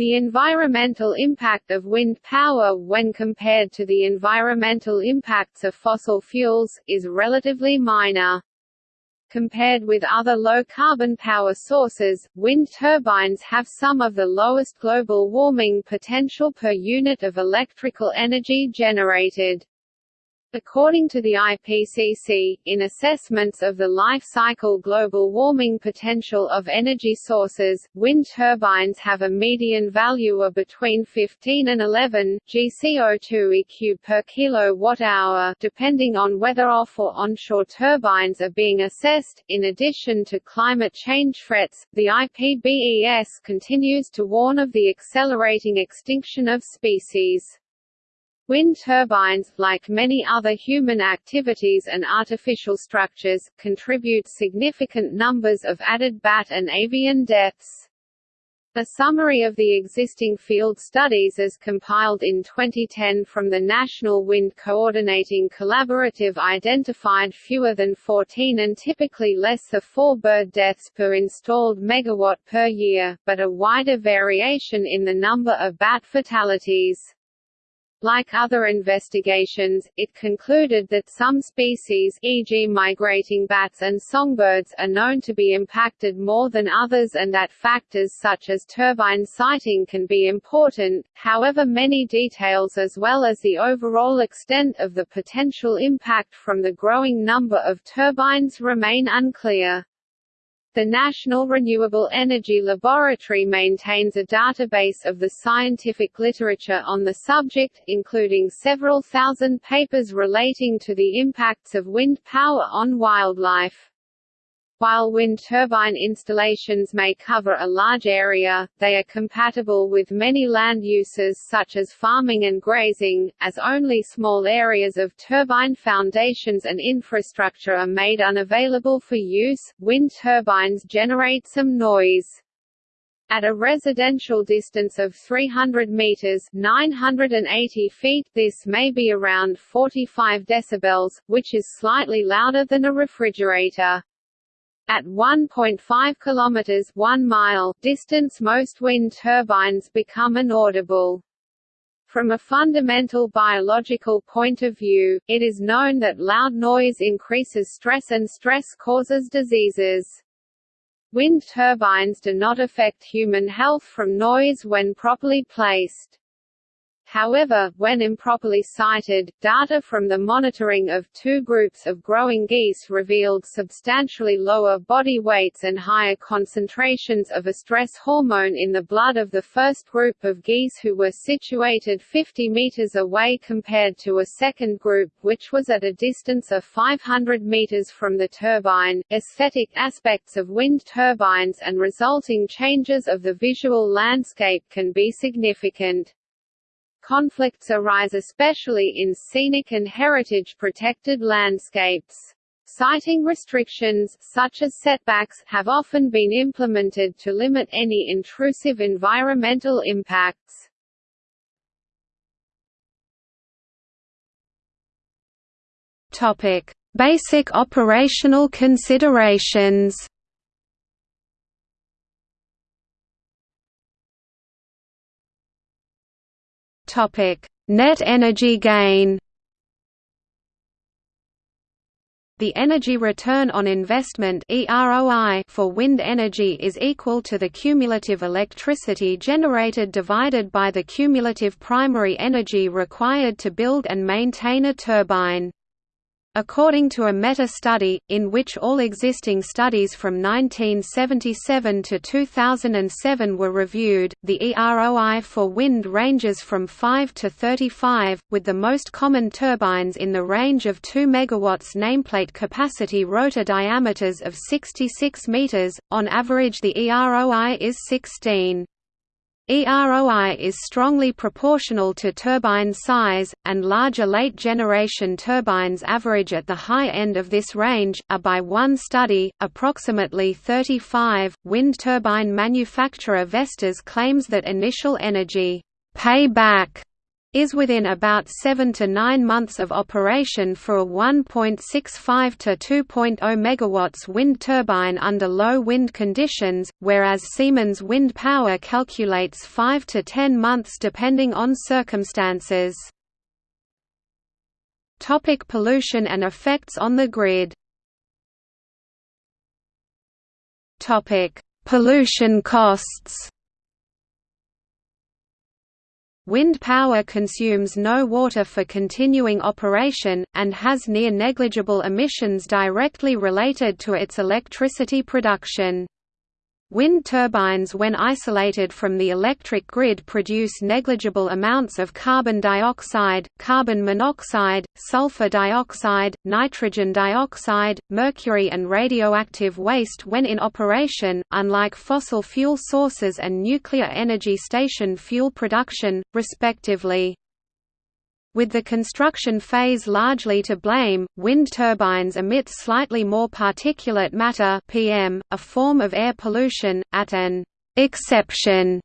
The environmental impact of wind power when compared to the environmental impacts of fossil fuels, is relatively minor. Compared with other low-carbon power sources, wind turbines have some of the lowest global warming potential per unit of electrical energy generated. According to the IPCC, in assessments of the life cycle global warming potential of energy sources, wind turbines have a median value of between 15 and 11 GCO2 EQ per kilowatt-hour, depending on whether off or onshore turbines are being assessed. In addition to climate change threats, the IPBES continues to warn of the accelerating extinction of species. Wind turbines, like many other human activities and artificial structures, contribute significant numbers of added bat and avian deaths. A summary of the existing field studies as compiled in 2010 from the National Wind Coordinating Collaborative identified fewer than 14 and typically less than 4 bird deaths per installed megawatt per year, but a wider variation in the number of bat fatalities. Like other investigations, it concluded that some species e.g. migrating bats and songbirds are known to be impacted more than others and that factors such as turbine siting can be important, however many details as well as the overall extent of the potential impact from the growing number of turbines remain unclear. The National Renewable Energy Laboratory maintains a database of the scientific literature on the subject, including several thousand papers relating to the impacts of wind power on wildlife. While wind turbine installations may cover a large area, they are compatible with many land uses such as farming and grazing, as only small areas of turbine foundations and infrastructure are made unavailable for use. Wind turbines generate some noise. At a residential distance of 300 meters (980 feet), this may be around 45 decibels, which is slightly louder than a refrigerator. At 1.5 km 1 mile distance most wind turbines become inaudible. From a fundamental biological point of view, it is known that loud noise increases stress and stress causes diseases. Wind turbines do not affect human health from noise when properly placed. However, when improperly sited, data from the monitoring of two groups of growing geese revealed substantially lower body weights and higher concentrations of a stress hormone in the blood of the first group of geese who were situated 50 meters away compared to a second group which was at a distance of 500 meters from the turbine. Aesthetic aspects of wind turbines and resulting changes of the visual landscape can be significant. Conflicts arise especially in scenic and heritage-protected landscapes. Siting restrictions, such as setbacks, have often been implemented to limit any intrusive environmental impacts. Topic: Basic operational considerations. Net energy gain. The energy return on investment for wind energy is equal to the cumulative electricity generated divided by the cumulative primary energy required to build and maintain a turbine. According to a meta-study, in which all existing studies from 1977 to 2007 were reviewed, the EROI for wind ranges from 5 to 35, with the most common turbines in the range of 2 MW nameplate capacity rotor diameters of 66 meters, on average the EROI is 16. EROI is strongly proportional to turbine size, and larger late-generation turbines average at the high end of this range, are by one study, approximately 35. Wind turbine manufacturer Vestas claims that initial energy payback is within about 7 to 9 months of operation for a 1.65 to 2.0 MW wind turbine under low wind conditions, whereas Siemens Wind Power calculates 5 to 10 months depending on circumstances. Topic pollution and effects on the grid Topic: Pollution costs. Wind power consumes no water for continuing operation, and has near negligible emissions directly related to its electricity production. Wind turbines when isolated from the electric grid produce negligible amounts of carbon dioxide, carbon monoxide, sulfur dioxide, nitrogen dioxide, mercury and radioactive waste when in operation, unlike fossil fuel sources and nuclear energy station fuel production, respectively. With the construction phase largely to blame, wind turbines emit slightly more particulate matter PM, a form of air pollution, at an «exception»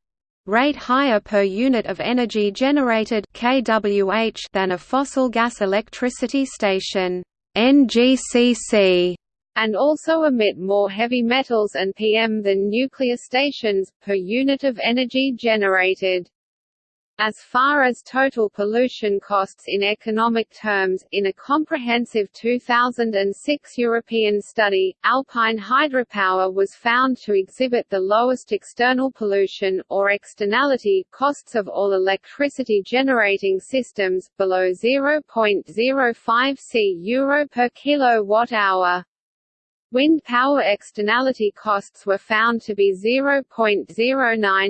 rate higher per unit of energy generated kWh than a fossil gas electricity station NGCC, and also emit more heavy metals and PM than nuclear stations, per unit of energy generated. As far as total pollution costs in economic terms, in a comprehensive 2006 European study, alpine hydropower was found to exhibit the lowest external pollution, or externality, costs of all electricity generating systems, below 0.05 C euro per kilowatt-hour. Wind power externality costs were found to be 0.09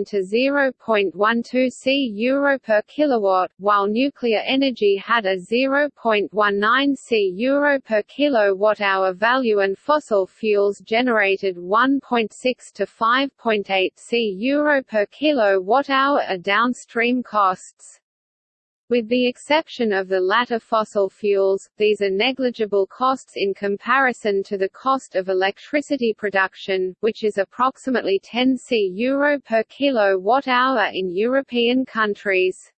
to 0.12 C euro per kilowatt, while nuclear energy had a 0.19 C euro per kilowatt-hour value and fossil fuels generated 1.6 to 5.8 C euro per kilowatt-hour a downstream costs. With the exception of the latter fossil fuels, these are negligible costs in comparison to the cost of electricity production, which is approximately 10 c euro per kilowatt-hour in European countries.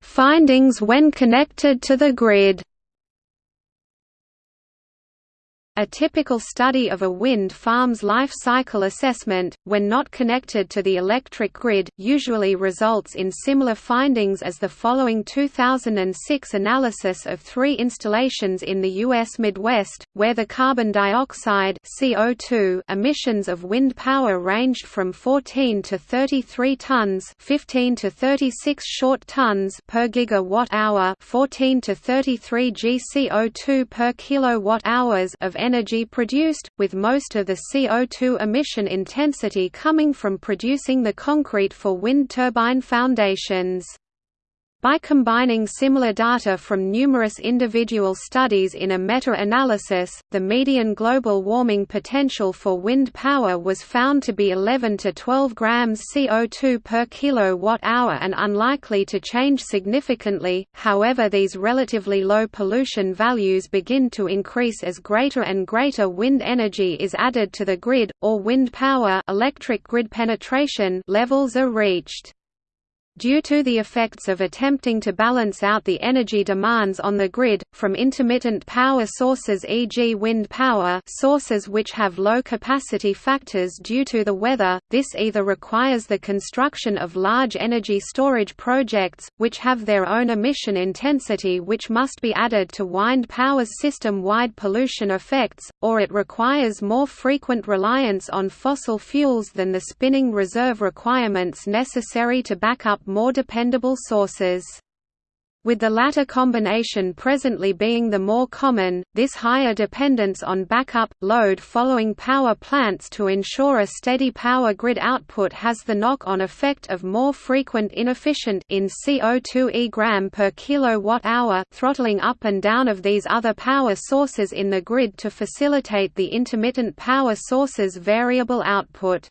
Findings when connected to the grid. A typical study of a wind farm's life cycle assessment, when not connected to the electric grid, usually results in similar findings as the following 2006 analysis of three installations in the U.S. Midwest, where the carbon dioxide CO2 emissions of wind power ranged from 14 to 33 tons 15 to 36 short tons per gigawatt-hour 14 to 33 g CO2 per kilowatt-hours of energy energy produced, with most of the CO2 emission intensity coming from producing the concrete for wind turbine foundations. By combining similar data from numerous individual studies in a meta-analysis, the median global warming potential for wind power was found to be 11 to 12 grams CO2 per kilowatt-hour and unlikely to change significantly. However, these relatively low pollution values begin to increase as greater and greater wind energy is added to the grid or wind power electric grid penetration levels are reached. Due to the effects of attempting to balance out the energy demands on the grid, from intermittent power sources e.g. wind power sources which have low capacity factors due to the weather, this either requires the construction of large energy storage projects, which have their own emission intensity which must be added to wind power's system-wide pollution effects, or it requires more frequent reliance on fossil fuels than the spinning reserve requirements necessary to back up more dependable sources. With the latter combination presently being the more common, this higher dependence on backup, load following power plants to ensure a steady power grid output has the knock-on effect of more frequent inefficient in CO2 e gram per kilowatt-hour throttling up and down of these other power sources in the grid to facilitate the intermittent power sources variable output.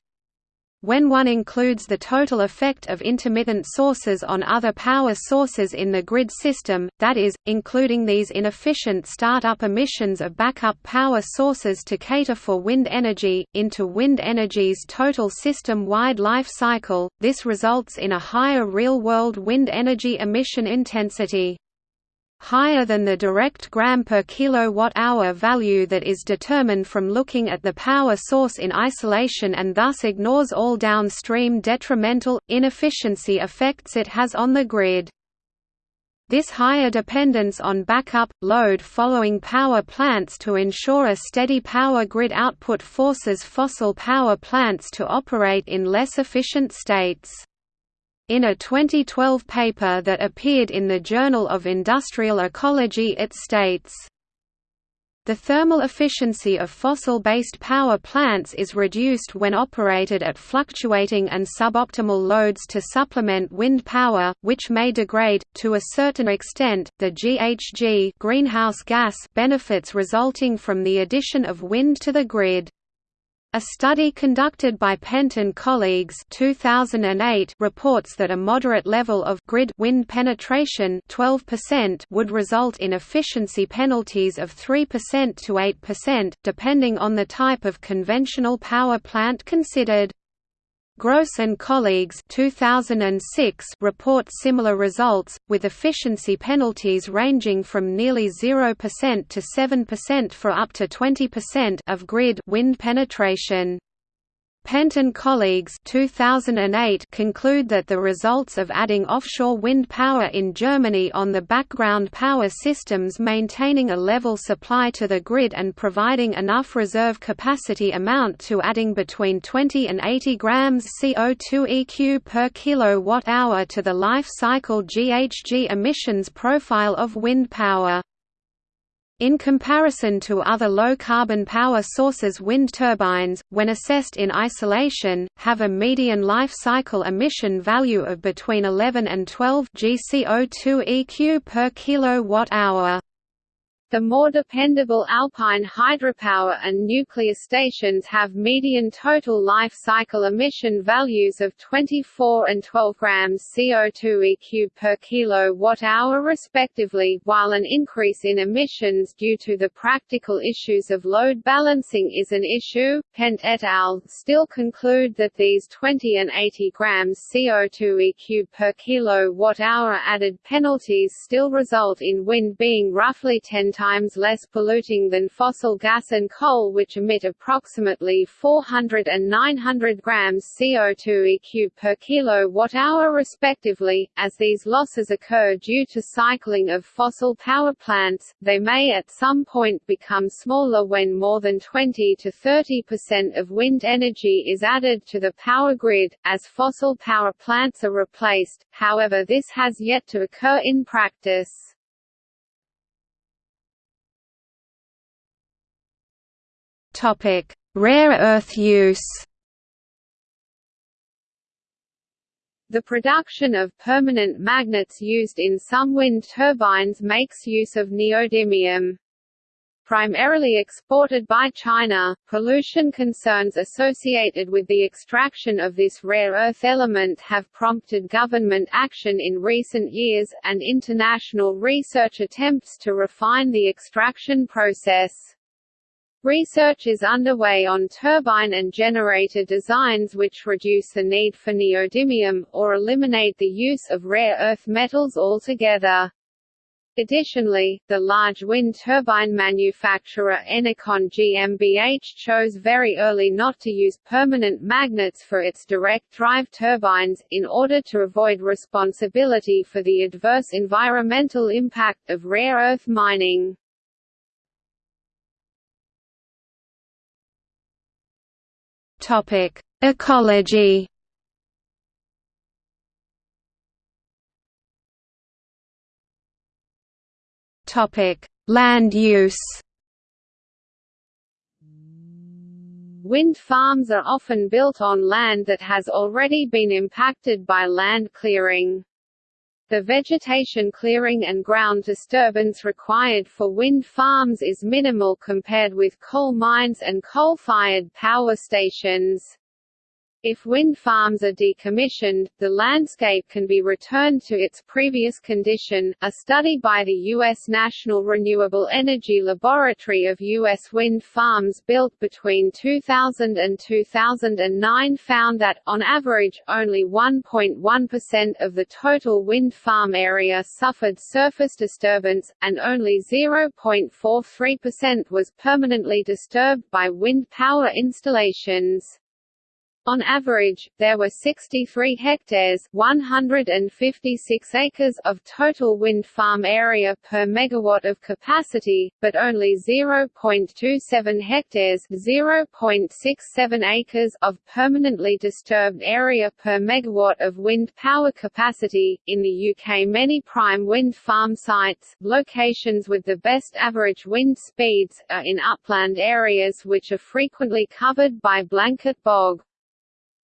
When one includes the total effect of intermittent sources on other power sources in the grid system, that is, including these inefficient start-up emissions of backup power sources to cater for wind energy, into wind energy's total system-wide life cycle, this results in a higher real-world wind energy emission intensity higher than the direct gram per kilowatt-hour value that is determined from looking at the power source in isolation and thus ignores all downstream detrimental, inefficiency effects it has on the grid. This higher dependence on backup, load following power plants to ensure a steady power grid output forces fossil power plants to operate in less efficient states. In a 2012 paper that appeared in the Journal of Industrial Ecology it states, the thermal efficiency of fossil-based power plants is reduced when operated at fluctuating and suboptimal loads to supplement wind power, which may degrade, to a certain extent, the GHG greenhouse gas benefits resulting from the addition of wind to the grid. A study conducted by Pehnt and colleagues 2008 reports that a moderate level of grid wind penetration 12% would result in efficiency penalties of 3% to 8%, depending on the type of conventional power plant considered. Gross and colleagues 2006 report similar results, with efficiency penalties ranging from nearly 0% to 7% for up to 20% of grid wind penetration. Pehnt and colleagues 2008 conclude that the results of adding offshore wind power in Germany on the background power systems maintaining a level supply to the grid and providing enough reserve capacity amount to adding between 20 and 80 grams CO2 EQ per kilowatt-hour to the life cycle GHG emissions profile of wind power. In comparison to other low-carbon power sources wind turbines, when assessed in isolation, have a median life cycle emission value of between 11 and 12 gCO2 EQ per kilowatt-hour. The more dependable alpine hydropower and nuclear stations have median total life cycle emission values of 24 and 12 grams CO2 EQ per kilowatt-hour respectively, while an increase in emissions due to the practical issues of load balancing is an issue. Pehnt et al. still conclude that these 20 and 80 grams CO2 EQ per kilowatt-hour added penalties still result in wind being roughly 10 times less polluting than fossil gas and coal which emit approximately 400 and 900 grams CO2 EQ per kilowatt-hour respectively. As these losses occur due to cycling of fossil power plants, they may at some point become smaller when more than 20 to 30% of wind energy is added to the power grid, as fossil power plants are replaced, however this has yet to occur in practice. Rare earth use. The production of permanent magnets used in some wind turbines makes use of neodymium. Primarily exported by China, pollution concerns associated with the extraction of this rare earth element have prompted government action in recent years, and international research attempts to refine the extraction process. Research is underway on turbine and generator designs which reduce the need for neodymium, or eliminate the use of rare earth metals altogether. Additionally, the large wind turbine manufacturer Enercon GmbH chose very early not to use permanent magnets for its direct drive turbines, in order to avoid responsibility for the adverse environmental impact of rare earth mining. Topic: Ecology. Topic: Land use. Wind farms are often built on land that has already been impacted by land clearing. The vegetation clearing and ground disturbance required for wind farms is minimal compared with coal mines and coal-fired power stations. If wind farms are decommissioned, the landscape can be returned to its previous condition. A study by the U.S. National Renewable Energy Laboratory of U.S. wind farms built between 2000 and 2009 found that, on average, only 1.1% of the total wind farm area suffered surface disturbance, and only 0.43% was permanently disturbed by wind power installations. On average, there were 63 hectares 156 acres of total wind farm area per megawatt of capacity, but only 0.27 hectares 0.67 acres of permanently disturbed area per megawatt of wind power capacity. In the UK many prime wind farm sites, locations with the best average wind speeds, are in upland areas which are frequently covered by blanket bog.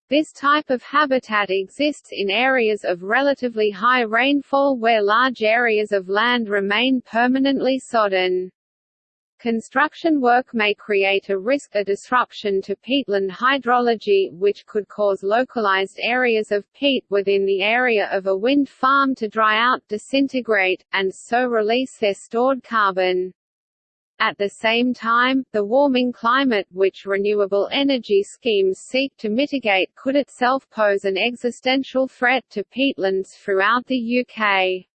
This type of habitat exists in areas of relatively high rainfall where large areas of land remain permanently sodden. Construction work may create a risk of disruption to peatland hydrology, which could cause localized areas of peat within the area of a wind farm to dry out disintegrate, and so release their stored carbon. At the same time, the warming climate which renewable energy schemes seek to mitigate could itself pose an existential threat to peatlands throughout the UK.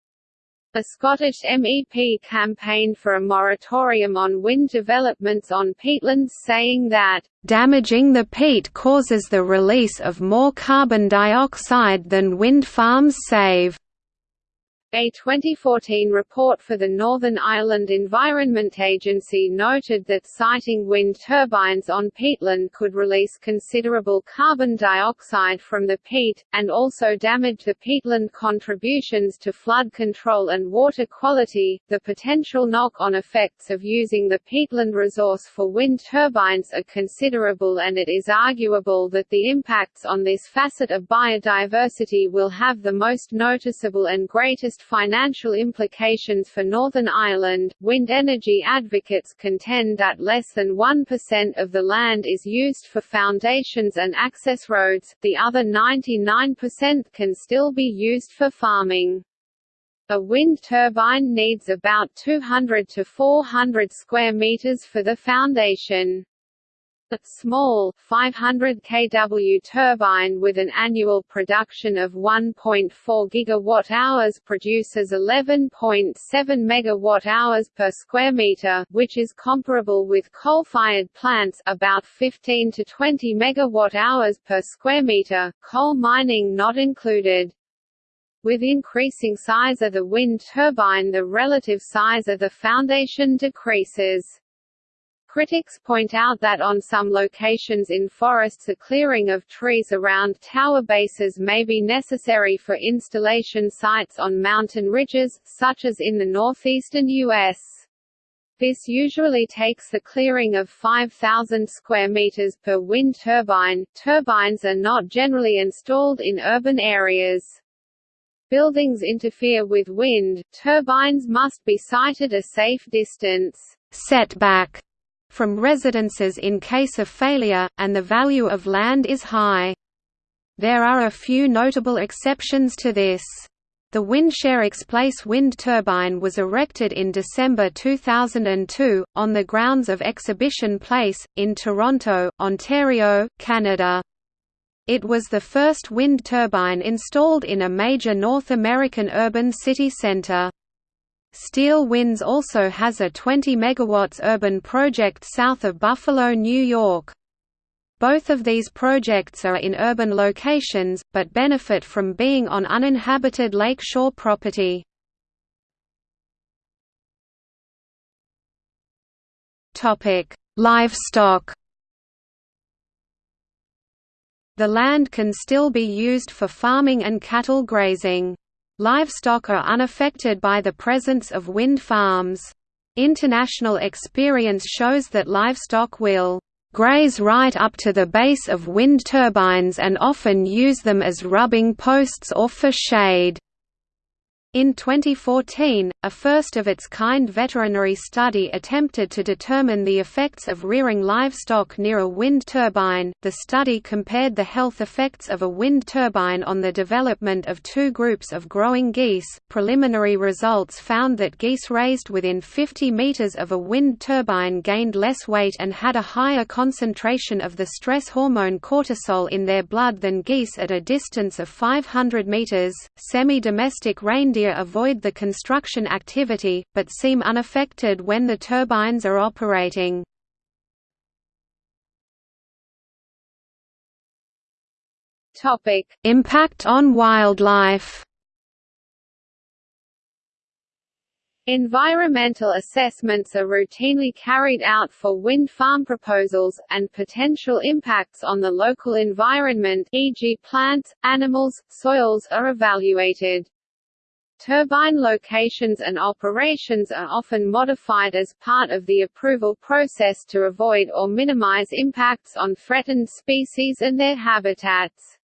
A Scottish MEP campaigned for a moratorium on wind developments on peatlands saying that, "...damaging the peat causes the release of more carbon dioxide than wind farms save." A 2014 report for the Northern Ireland Environment Agency noted that siting wind turbines on peatland could release considerable carbon dioxide from the peat, and also damage the peatland contributions to flood control and water quality. The potential knock on effects of using the peatland resource for wind turbines are considerable, and it is arguable that the impacts on this facet of biodiversity will have the most noticeable and greatest financial implications for Northern Ireland. Wind energy advocates contend that less than 1% of the land is used for foundations and access roads, the other 99% can still be used for farming. A wind turbine needs about 200 to 400 square meters for the foundation. A small, 500 kW turbine with an annual production of 1.4 GWh produces 11.7 MWh per square meter, which is comparable with coal-fired plants about 15 to 20 MWh per square meter, coal mining not included. With increasing size of the wind turbine the relative size of the foundation decreases. Critics point out that on some locations in forests a clearing of trees around tower bases may be necessary for installation sites on mountain ridges, such as in the northeastern U.S. This usually takes the clearing of 5,000 square meters per wind turbine. Turbines are not generally installed in urban areas. Buildings interfere with wind, turbines must be sited a safe distance setback from residences in case of failure, and the value of land is high. There are a few notable exceptions to this. The WindShare ExPlace wind turbine was erected in December 2002, on the grounds of Exhibition Place, in Toronto, Ontario, Canada. It was the first wind turbine installed in a major North American urban city centre. Steel Winds also has a 20 MW urban project south of Buffalo, New York. Both of these projects are in urban locations, but benefit from being on uninhabited lakeshore property. Livestock The land can still be used for farming and cattle grazing. Livestock are unaffected by the presence of wind farms. International experience shows that livestock will graze right up to the base of wind turbines and often use them as rubbing posts or for shade. In 2014, a first-of-its-kind veterinary study attempted to determine the effects of rearing livestock near a wind turbine. The study compared the health effects of a wind turbine on the development of two groups of growing geese. Preliminary results found that geese raised within 50 meters of a wind turbine gained less weight and had a higher concentration of the stress hormone cortisol in their blood than geese at a distance of 500 meters. Semi-domestic reindeer reindeer avoid the construction activity, but seem unaffected when the turbines are operating. Impact on wildlife Environmental assessments are routinely carried out for wind farm proposals, and potential impacts on the local environment e.g. plants, animals, soils are evaluated. Turbine locations and operations are often modified as part of the approval process to avoid or minimize impacts on threatened species and their habitats.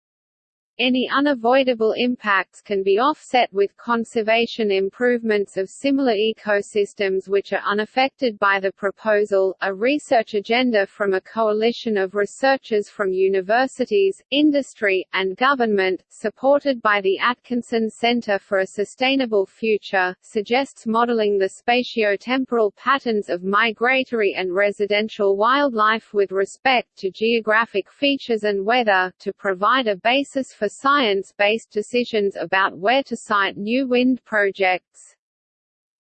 Any unavoidable impacts can be offset with conservation improvements of similar ecosystems which are unaffected by the proposal. A research agenda from a coalition of researchers from universities, industry, and government, supported by the Atkinson Center for a Sustainable Future, suggests modeling the spatio-temporal patterns of migratory and residential wildlife with respect to geographic features and weather, to provide a basis for science-based decisions about where to site new wind projects.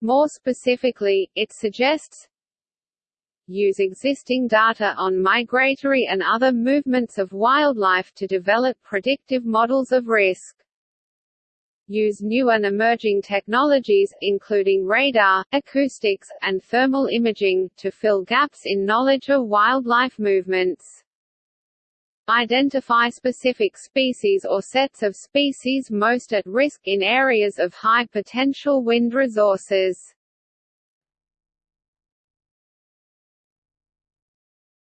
More specifically, it suggests use existing data on migratory and other movements of wildlife to develop predictive models of risk. Use new and emerging technologies, including radar, acoustics, and thermal imaging, to fill gaps in knowledge of wildlife movements. Identify specific species or sets of species most at risk in areas of high potential wind resources.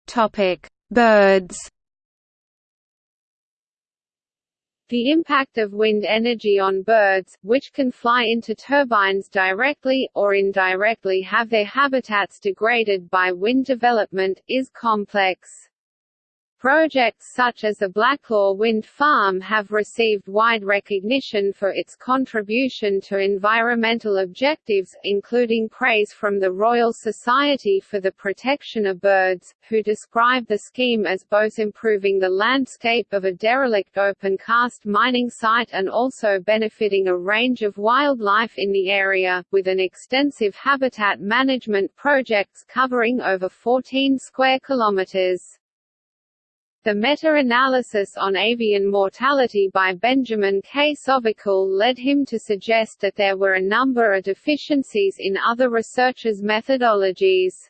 Topic: Birds. The impact of wind energy on birds, which can fly into turbines directly, or indirectly have their habitats degraded by wind development, is complex. Projects such as the Blacklaw Wind Farm have received wide recognition for its contribution to environmental objectives, including praise from the Royal Society for the Protection of Birds, who describe the scheme as both improving the landscape of a derelict open-cast mining site and also benefiting a range of wildlife in the area, with an extensive habitat management projects covering over 14 square kilometers. The meta-analysis on avian mortality by Benjamin K. Sovacool led him to suggest that there were a number of deficiencies in other researchers' methodologies.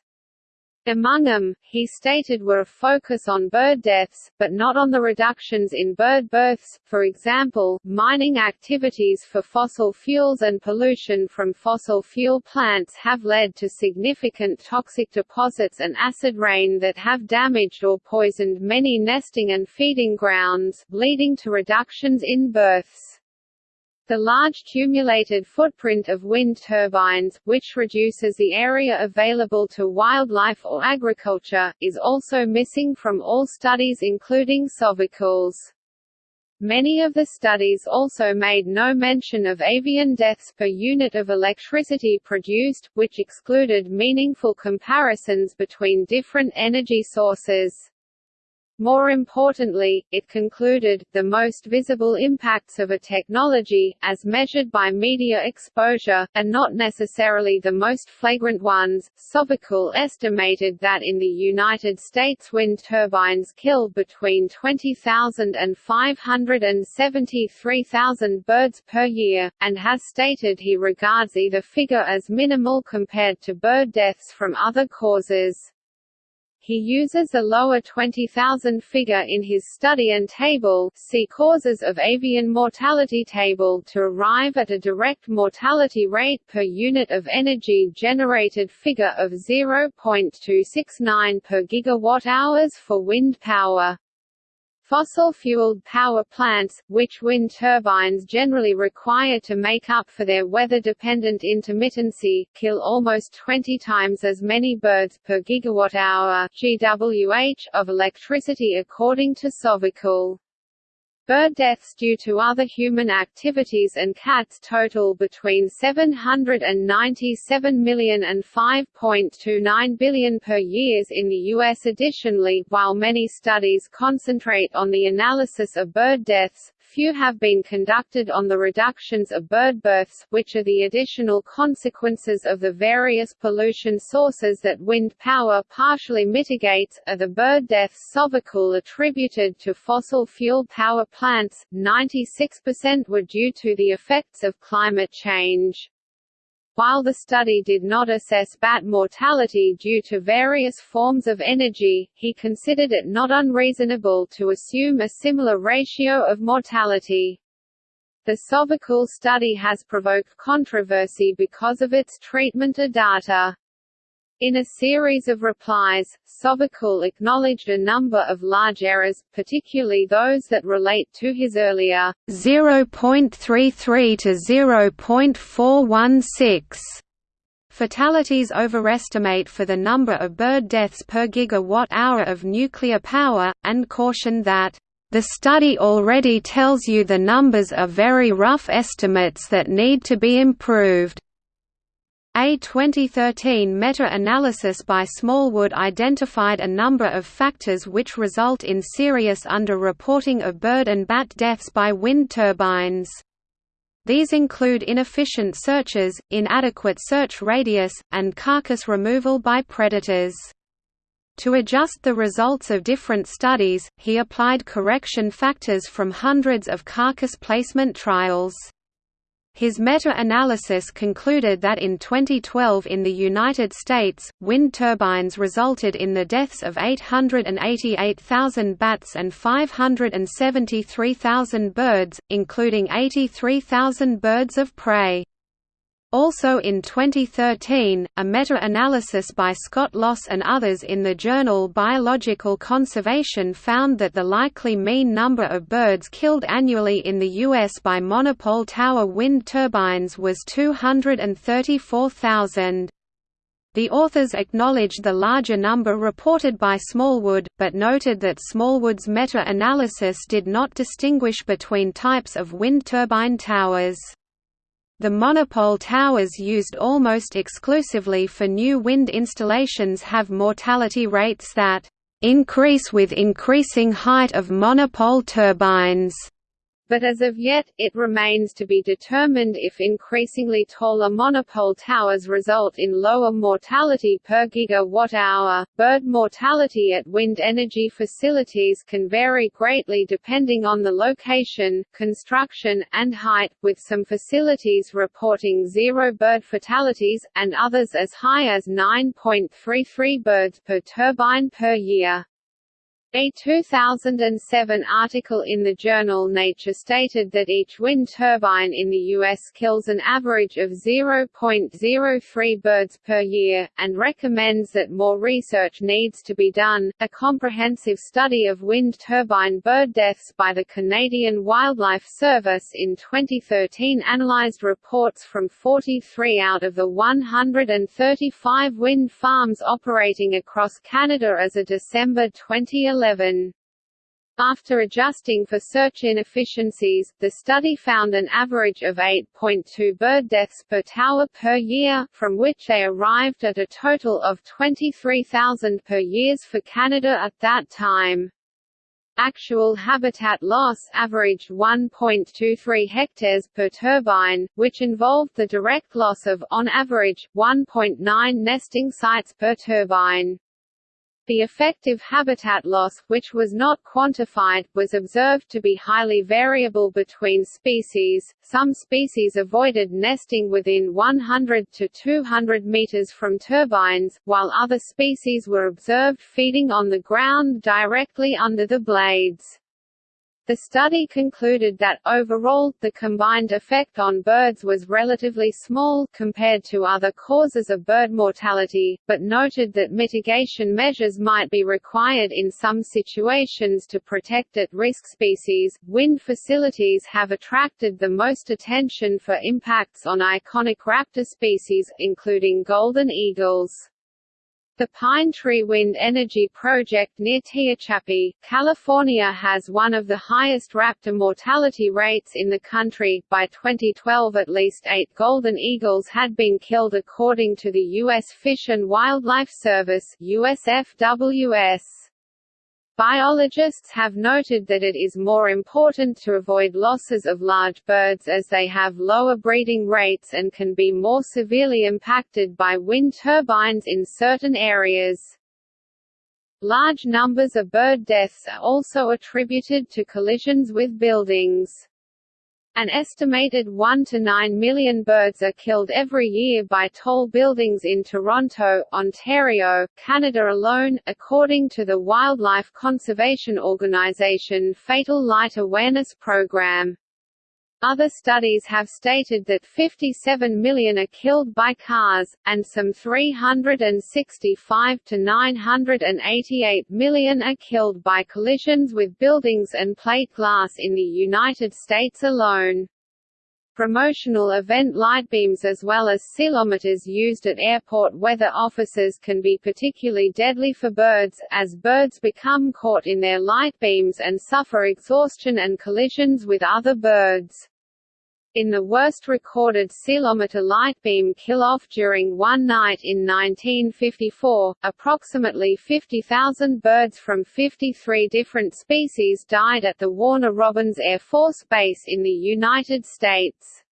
Among them, he stated were a focus on bird deaths, but not on the reductions in bird births, for example, mining activities for fossil fuels and pollution from fossil fuel plants have led to significant toxic deposits and acid rain that have damaged or poisoned many nesting and feeding grounds, leading to reductions in births. The large cumulated footprint of wind turbines, which reduces the area available to wildlife or agriculture, is also missing from all studies including Sovacool's. Many of the studies also made no mention of avian deaths per unit of electricity produced, which excluded meaningful comparisons between different energy sources. More importantly, it concluded, the most visible impacts of a technology, as measured by media exposure, are not necessarily the most flagrant ones. Sovacool estimated that in the United States wind turbines kill between 20,000 and 573,000 birds per year, and has stated he regards either figure as minimal compared to bird deaths from other causes. He uses a lower 20,000 figure in his study and table see causes of avian mortality table to arrive at a direct mortality rate per unit of energy generated figure of 0.269 per gigawatt-hours for wind power. Fossil-fueled power plants, which wind turbines generally require to make up for their weather-dependent intermittency, kill almost 20 times as many birds per gigawatt-hour (GWh) of electricity according to Sovacool. Bird deaths due to other human activities and cats total between 797 million and 5.29 billion per year in the U.S. Additionally, while many studies concentrate on the analysis of bird deaths, few have been conducted on the reductions of bird births, which are the additional consequences of the various pollution sources that wind power partially mitigates, are the bird deaths Sovacool attributed to fossil fuel power plants, 96% were due to the effects of climate change. While the study did not assess bat mortality due to various forms of energy, he considered it not unreasonable to assume a similar ratio of mortality. The Sovacool study has provoked controversy because of its treatment of data. In a series of replies, Sovacool acknowledged a number of large errors, particularly those that relate to his earlier 0.33 to 0.416 fatalities overestimate for the number of bird deaths per gigawatt-hour of nuclear power, and cautioned that the study already tells you the numbers are very rough estimates that need to be improved. A 2013 meta-analysis by Smallwood identified a number of factors which result in serious underreporting of bird and bat deaths by wind turbines. These include inefficient searches, inadequate search radius, and carcass removal by predators. To adjust the results of different studies, he applied correction factors from hundreds of carcass placement trials. His meta-analysis concluded that in 2012 in the United States, wind turbines resulted in the deaths of 888,000 bats and 573,000 birds, including 83,000 birds of prey. Also in 2013, a meta-analysis by Scott Loss and others in the journal Biological Conservation found that the likely mean number of birds killed annually in the U.S. by monopole tower wind turbines was 234,000. The authors acknowledged the larger number reported by Smallwood, but noted that Smallwood's meta-analysis did not distinguish between types of wind turbine towers. The monopole towers used almost exclusively for new wind installations have mortality rates that increase with increasing height of monopole turbines but as of yet, it remains to be determined if increasingly taller monopole towers result in lower mortality per gigawatt-hour. Bird mortality at wind energy facilities can vary greatly depending on the location, construction, and height, with some facilities reporting zero bird fatalities, and others as high as 9.33 birds per turbine per year. A 2007 article in the journal Nature stated that each wind turbine in the U.S. kills an average of 0.03 birds per year, and recommends that more research needs to be done. A comprehensive study of wind turbine bird deaths by the Canadian Wildlife Service in 2013 analyzed reports from 43 out of the 135 wind farms operating across Canada as of December 2011. 2011. After adjusting for search inefficiencies, the study found an average of 8.2 bird deaths per tower per year, from which they arrived at a total of 23,000 per year for Canada at that time. Actual habitat loss averaged 1.23 hectares per turbine, which involved the direct loss of, on average, 1.9 nesting sites per turbine. The effective habitat loss, which was not quantified, was observed to be highly variable between species. Some species avoided nesting within 100 to 200 meters from turbines, while other species were observed feeding on the ground directly under the blades. The study concluded that, overall, the combined effect on birds was relatively small compared to other causes of bird mortality, but noted that mitigation measures might be required in some situations to protect at-risk species. Wind facilities have attracted the most attention for impacts on iconic raptor species, including golden eagles. The Pine Tree Wind Energy Project near Tehachapi, California has one of the highest raptor mortality rates in the country. By 2012 at least eight golden eagles had been killed according to the U.S. Fish and Wildlife Service USFWS. Biologists have noted that it is more important to avoid losses of large birds as they have lower breeding rates and can be more severely impacted by wind turbines in certain areas. Large numbers of bird deaths are also attributed to collisions with buildings. An estimated 1 to 9 million birds are killed every year by tall buildings in Toronto, Ontario, Canada alone, according to the wildlife conservation organisation Fatal Light Awareness Program. Other studies have stated that 57 million are killed by cars, and some 365 to 988 million are killed by collisions with buildings and plate glass in the United States alone. Promotional event lightbeams as well as ceilometers used at airport weather offices can be particularly deadly for birds, as birds become caught in their lightbeams and suffer exhaustion and collisions with other birds. In the worst recorded ceilometer lightbeam kill-off during one night in 1954, approximately 50,000 birds from 53 different species died at the Warner Robins Air Force Base in the United States.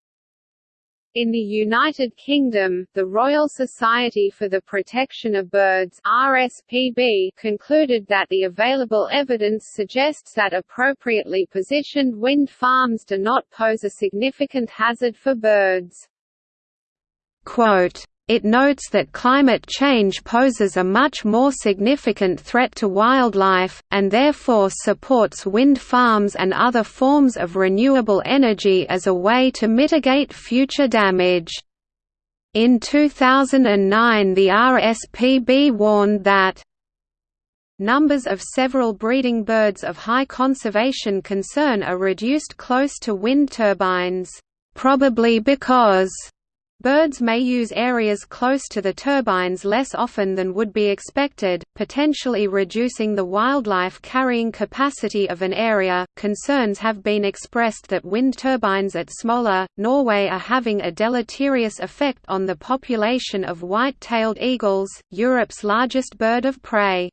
In the United Kingdom, the Royal Society for the Protection of Birds RSPB concluded that the available evidence suggests that appropriately positioned wind farms do not pose a significant hazard for birds. Quote, it notes that climate change poses a much more significant threat to wildlife, and therefore supports wind farms and other forms of renewable energy as a way to mitigate future damage. In 2009 the RSPB warned that Numbers of several breeding birds of high conservation concern are reduced close to wind turbines, probably because Birds may use areas close to the turbines less often than would be expected, potentially reducing the wildlife carrying capacity of an area. Concerns have been expressed that wind turbines at Smøla, Norway are having a deleterious effect on the population of white tailed eagles, Europe's largest bird of prey.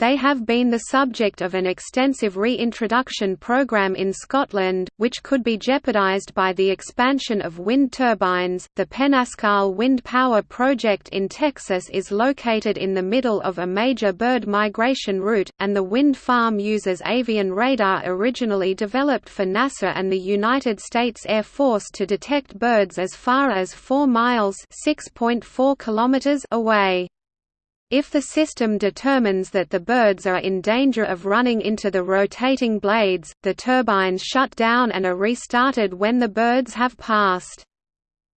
They have been the subject of an extensive reintroduction program in Scotland, which could be jeopardised by the expansion of wind turbines. The Penascal Wind Power Project in Texas is located in the middle of a major bird migration route, and the wind farm uses avian radar originally developed for NASA and the United States Air Force to detect birds as far as 4 miles (6.4 kilometers) away. If the system determines that the birds are in danger of running into the rotating blades, the turbines shut down and are restarted when the birds have passed.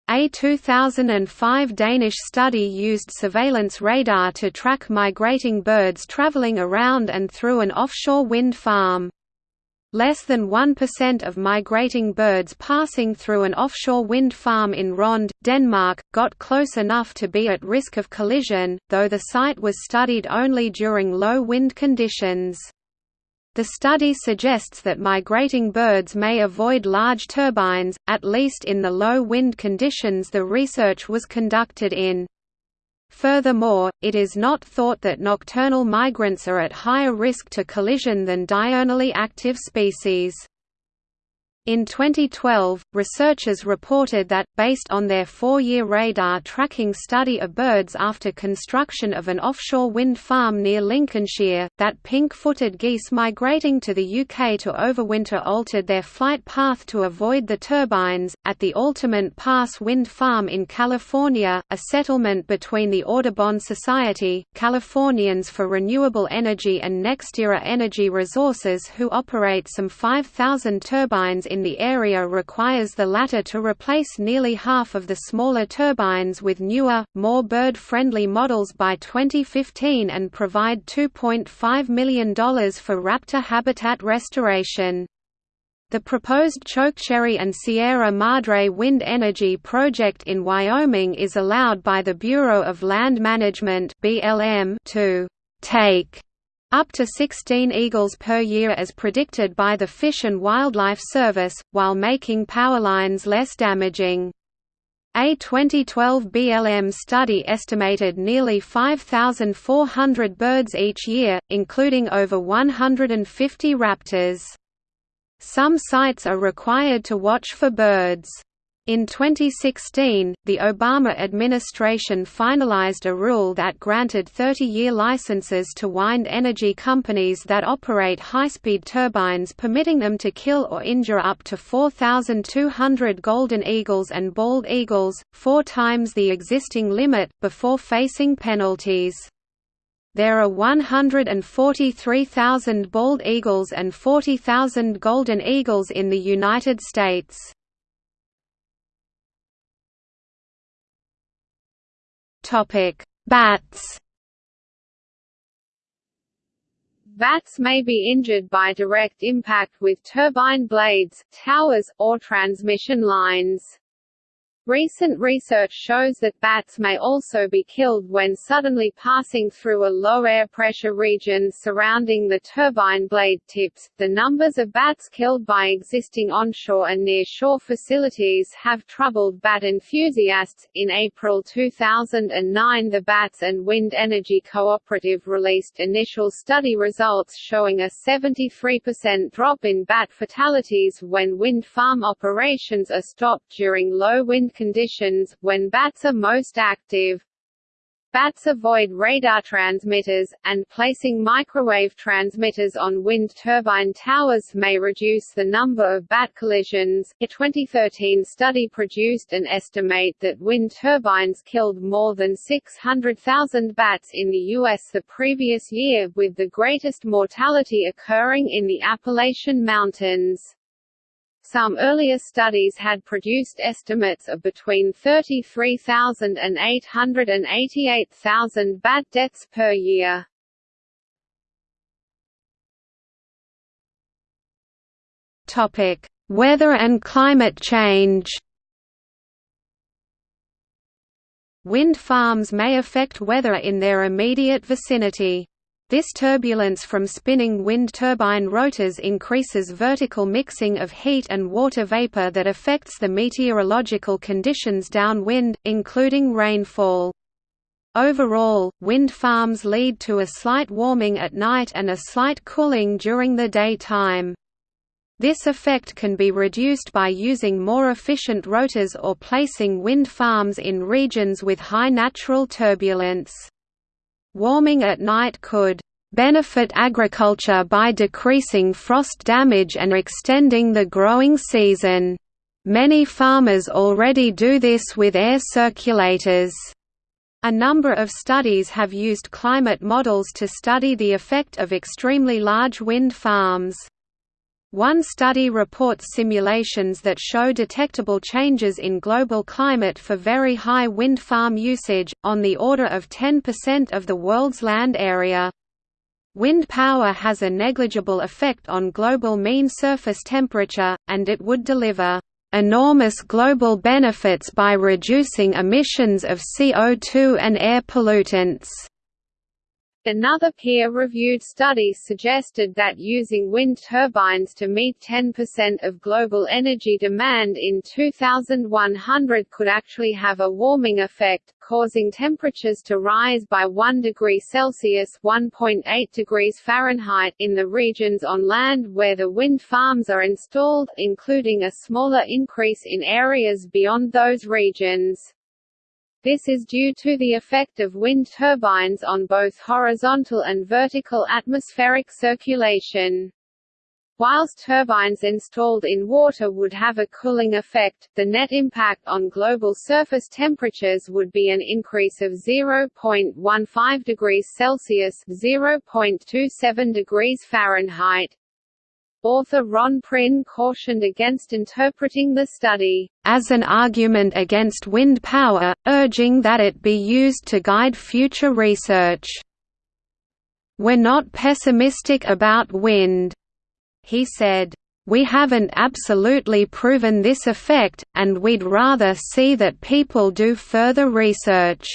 A 2005 Danish study used surveillance radar to track migrating birds traveling around and through an offshore wind farm. Less than 1% of migrating birds passing through an offshore wind farm in Rond, Denmark, got close enough to be at risk of collision, though the site was studied only during low wind conditions. The study suggests that migrating birds may avoid large turbines, at least in the low wind conditions the research was conducted in. Furthermore, it is not thought that nocturnal migrants are at higher risk to collision than diurnally active species. In 2012, researchers reported that, based on their four-year radar tracking study of birds after construction of an offshore wind farm near Lincolnshire, that pink-footed geese migrating to the UK to overwinter altered their flight path to avoid the turbines. At the Altamont Pass Wind Farm in California, a settlement between the Audubon Society, Californians for Renewable Energy and NextEra Energy Resources who operate some 5,000 turbines in the area requires the latter to replace nearly half of the smaller turbines with newer, more bird-friendly models by 2015 and provide $2.5 million for raptor habitat restoration. The proposed Chokecherry and Sierra Madre wind energy project in Wyoming is allowed by the Bureau of Land Management to take up to 16 eagles per year as predicted by the Fish and Wildlife Service, while making power lines less damaging. A 2012 BLM study estimated nearly 5,400 birds each year, including over 150 raptors. Some sites are required to watch for birds. In 2016, the Obama administration finalized a rule that granted 30-year licenses to wind energy companies that operate high-speed turbines permitting them to kill or injure up to 4,200 golden eagles and bald eagles, four times the existing limit, before facing penalties. There are 143,000 bald eagles and 40,000 golden eagles in the United States. Topic: Bats. Bats may be injured by direct impact with turbine blades, towers, or transmission lines. Recent research shows that bats may also be killed when suddenly passing through a low air pressure region surrounding the turbine blade tips. The numbers of bats killed by existing onshore and near-shore facilities have troubled bat enthusiasts. In April 2009, the Bats and Wind Energy Cooperative released initial study results showing a 73% drop in bat fatalities when wind farm operations are stopped during low wind conditions, when bats are most active. Bats avoid radar transmitters, and placing microwave transmitters on wind turbine towers may reduce the number of bat collisions. A 2013 study produced an estimate that wind turbines killed more than 600,000 bats in the U.S. the previous year, with the greatest mortality occurring in the Appalachian Mountains. Some earlier studies had produced estimates of between 33,000 and 888,000 bat deaths per year. Topic: Weather and climate change. Wind farms may affect weather in their immediate vicinity. This turbulence from spinning wind turbine rotors increases vertical mixing of heat and water vapor that affects the meteorological conditions downwind, including rainfall. Overall, wind farms lead to a slight warming at night and a slight cooling during the daytime. This effect can be reduced by using more efficient rotors or placing wind farms in regions with high natural turbulence. Warming at night could benefit agriculture by decreasing frost damage and extending the growing season. Many farmers already do this with air circulators. A number of studies have used climate models to study the effect of extremely large wind farms. One study reports simulations that show detectable changes in global climate for very high wind farm usage, on the order of 10% of the world's land area. Wind power has a negligible effect on global mean surface temperature, and it would deliver enormous global benefits by reducing emissions of CO2 and air pollutants. Another peer-reviewed study suggested that using wind turbines to meet 10% of global energy demand in 2100 could actually have a warming effect, causing temperatures to rise by 1 degree Celsius (1.8 degrees Fahrenheit) in the regions on land where the wind farms are installed, including a smaller increase in areas beyond those regions. This is due to the effect of wind turbines on both horizontal and vertical atmospheric circulation. Whilst turbines installed in water would have a cooling effect, the net impact on global surface temperatures would be an increase of 0.15 degrees Celsius (0.27 degrees Fahrenheit). Author Ron Prinn cautioned against interpreting the study as an argument against wind power, urging that it be used to guide future research. We're not pessimistic about wind, he said. We haven't absolutely proven this effect, and we'd rather see that people do further research.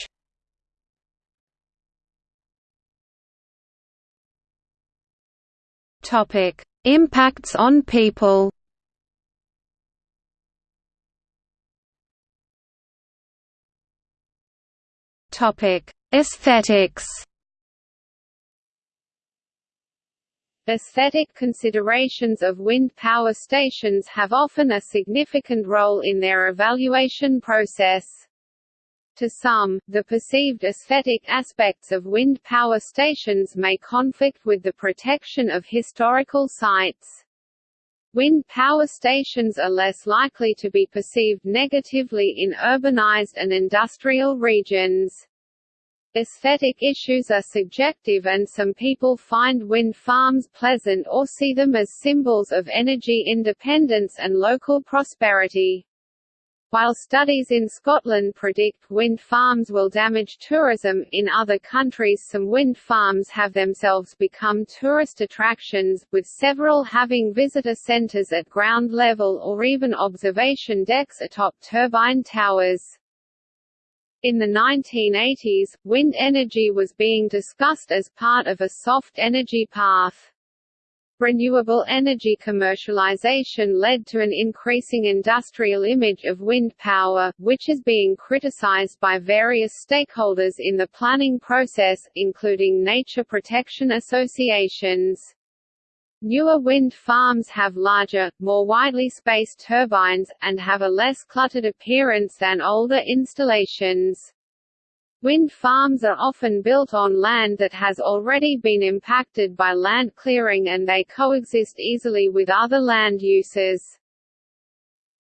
Topic: Impacts on people Aesthetics Aesthetic considerations of wind power stations have often a significant role in their evaluation process. To some, the perceived aesthetic aspects of wind power stations may conflict with the protection of historical sites. Wind power stations are less likely to be perceived negatively in urbanized and industrial regions. Aesthetic issues are subjective and some people find wind farms pleasant or see them as symbols of energy independence and local prosperity. While studies in Scotland predict wind farms will damage tourism, in other countries some wind farms have themselves become tourist attractions, with several having visitor centres at ground level or even observation decks atop turbine towers. In the 1980s, wind energy was being discussed as part of a soft energy path. Renewable energy commercialization led to an increasing industrial image of wind power, which is being criticized by various stakeholders in the planning process, including nature protection associations. Newer wind farms have larger, more widely spaced turbines, and have a less cluttered appearance than older installations. Wind farms are often built on land that has already been impacted by land clearing and they coexist easily with other land uses.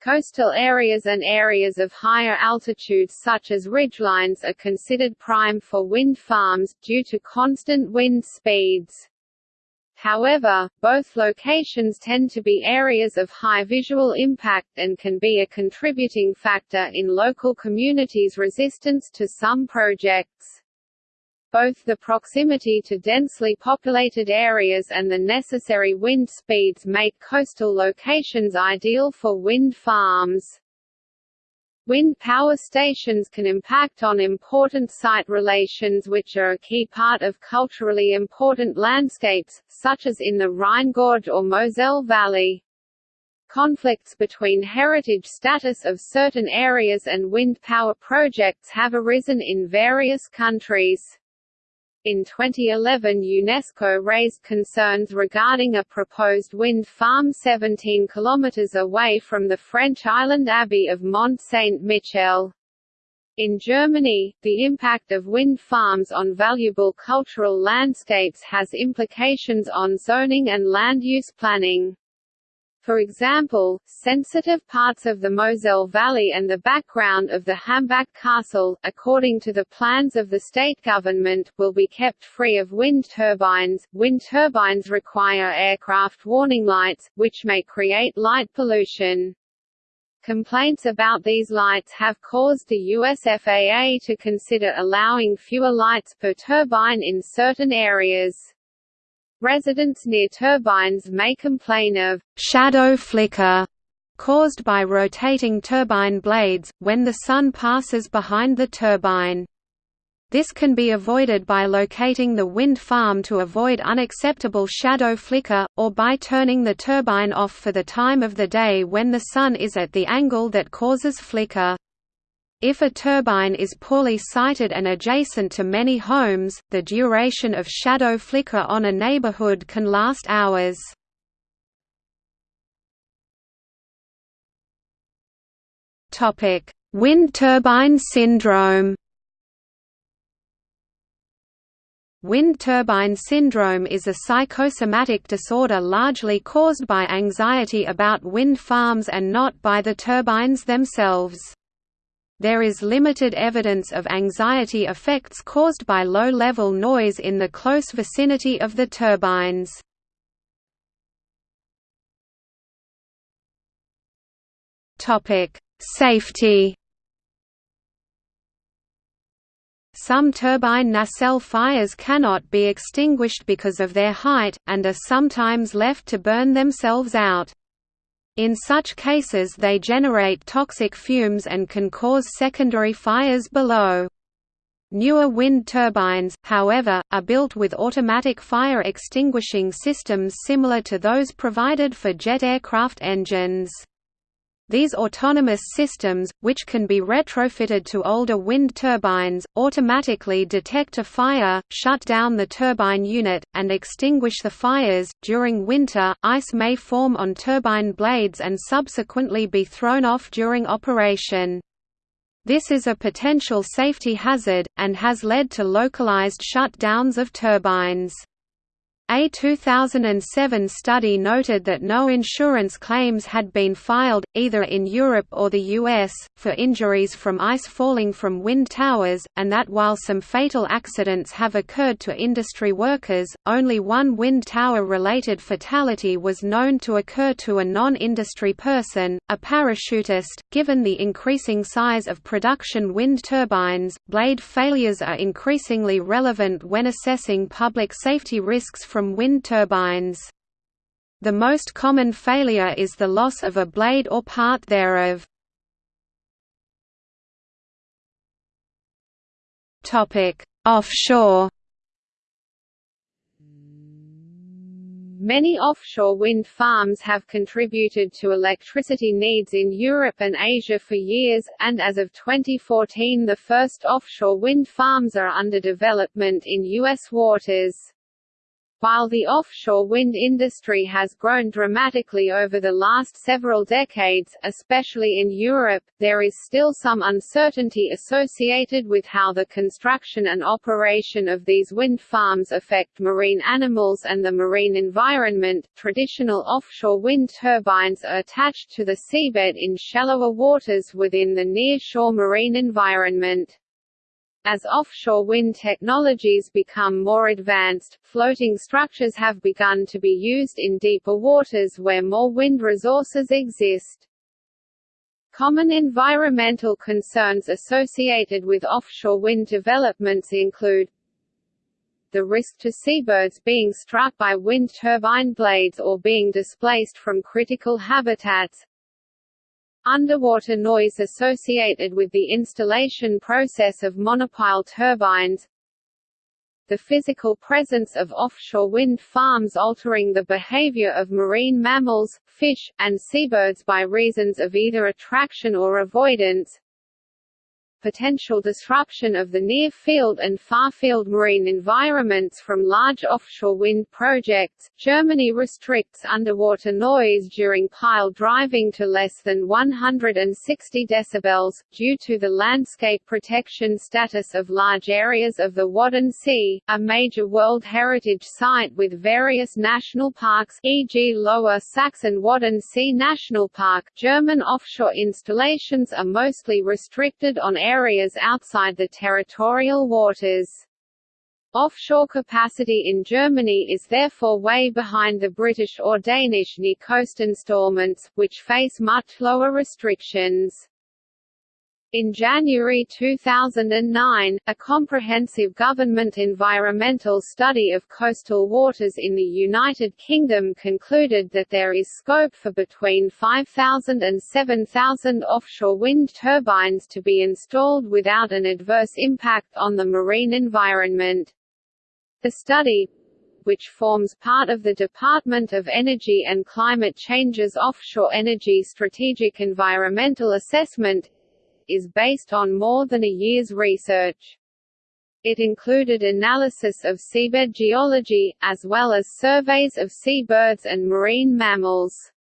Coastal areas and areas of higher altitudes such as ridgelines are considered prime for wind farms, due to constant wind speeds. However, both locations tend to be areas of high visual impact and can be a contributing factor in local communities' resistance to some projects. Both the proximity to densely populated areas and the necessary wind speeds make coastal locations ideal for wind farms. Wind power stations can impact on important site relations which are a key part of culturally important landscapes, such as in the Rhine Gorge or Moselle Valley. Conflicts between heritage status of certain areas and wind power projects have arisen in various countries. In 2011 UNESCO raised concerns regarding a proposed wind farm 17 km away from the French island abbey of Mont Saint-Michel. In Germany, the impact of wind farms on valuable cultural landscapes has implications on zoning and land use planning. For example, sensitive parts of the Moselle Valley and the background of the Hambach Castle, according to the plans of the state government, will be kept free of wind turbines. Wind turbines require aircraft warning lights, which may create light pollution. Complaints about these lights have caused the US FAA to consider allowing fewer lights per turbine in certain areas. Residents near turbines may complain of shadow flicker caused by rotating turbine blades, when the sun passes behind the turbine. This can be avoided by locating the wind farm to avoid unacceptable shadow flicker, or by turning the turbine off for the time of the day when the sun is at the angle that causes flicker. If a turbine is poorly sited and adjacent to many homes, the duration of shadow flicker on a neighborhood can last hours. Wind turbine syndrome Wind turbine syndrome is a psychosomatic disorder largely caused by anxiety about wind farms and not by the turbines themselves. There is limited evidence of anxiety effects caused by low-level noise in the close vicinity of the turbines. Safety Some turbine nacelle fires cannot be extinguished because of their height, and are sometimes left to burn themselves out. In such cases they generate toxic fumes and can cause secondary fires below. Newer wind turbines, however, are built with automatic fire extinguishing systems similar to those provided for jet aircraft engines. These autonomous systems, which can be retrofitted to older wind turbines, automatically detect a fire, shut down the turbine unit, and extinguish the fires. During winter, ice may form on turbine blades and subsequently be thrown off during operation. This is a potential safety hazard, and has led to localized shutdowns of turbines. A 2007 study noted that no insurance claims had been filed, either in Europe or the US, for injuries from ice falling from wind towers, and that while some fatal accidents have occurred to industry workers, only one wind tower-related fatality was known to occur to a non-industry person, a parachutist. Given the increasing size of production wind turbines, blade failures are increasingly relevant when assessing public safety risks from wind turbines. The most common failure is the loss of a blade or part thereof. Offshore Many offshore wind farms have contributed to electricity needs in Europe and Asia for years, and as of 2014 the first offshore wind farms are under development in U.S. waters. While the offshore wind industry has grown dramatically over the last several decades, especially in Europe, there is still some uncertainty associated with how the construction and operation of these wind farms affect marine animals and the marine environment. Traditional offshore wind turbines are attached to the seabed in shallower waters within the near-shore marine environment. As offshore wind technologies become more advanced, floating structures have begun to be used in deeper waters where more wind resources exist. Common environmental concerns associated with offshore wind developments include the risk to seabirds being struck by wind turbine blades or being displaced from critical habitats, underwater noise associated with the installation process of monopile turbines the physical presence of offshore wind farms altering the behavior of marine mammals, fish, and seabirds by reasons of either attraction or avoidance potential disruption of the near-field and far-field marine environments from large offshore wind projects. Germany restricts underwater noise during pile driving to less than 160 decibels, due to the landscape protection status of large areas of the Wadden Sea, a major World Heritage Site with various national parks e.g. Lower Saxon-Wadden Sea National Park. German offshore installations are mostly restricted on areas areas outside the territorial waters. Offshore capacity in Germany is therefore way behind the British or Danish near-coast installments, which face much lower restrictions. In January 2009, a comprehensive government environmental study of coastal waters in the United Kingdom concluded that there is scope for between 5,000 and 7,000 offshore wind turbines to be installed without an adverse impact on the marine environment. The study, which forms part of the Department of Energy and Climate Change's Offshore Energy Strategic Environmental Assessment, is based on more than a year's research. It included analysis of seabed geology, as well as surveys of seabirds and marine mammals.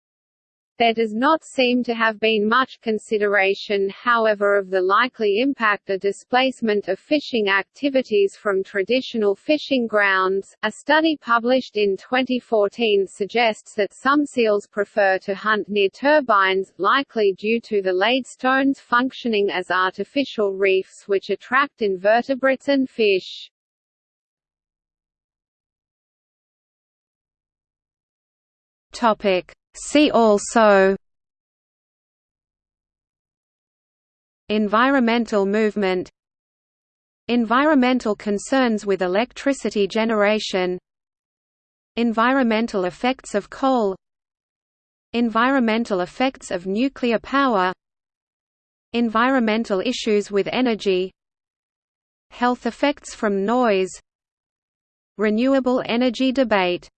There does not seem to have been much consideration however of the likely impact of displacement of fishing activities from traditional fishing grounds. A study published in 2014 suggests that some seals prefer to hunt near turbines, likely due to the laid stones functioning as artificial reefs which attract invertebrates and fish. Topic See also Environmental movement Environmental concerns with electricity generation Environmental effects of coal Environmental effects of nuclear power Environmental issues with energy Health effects from noise Renewable energy debate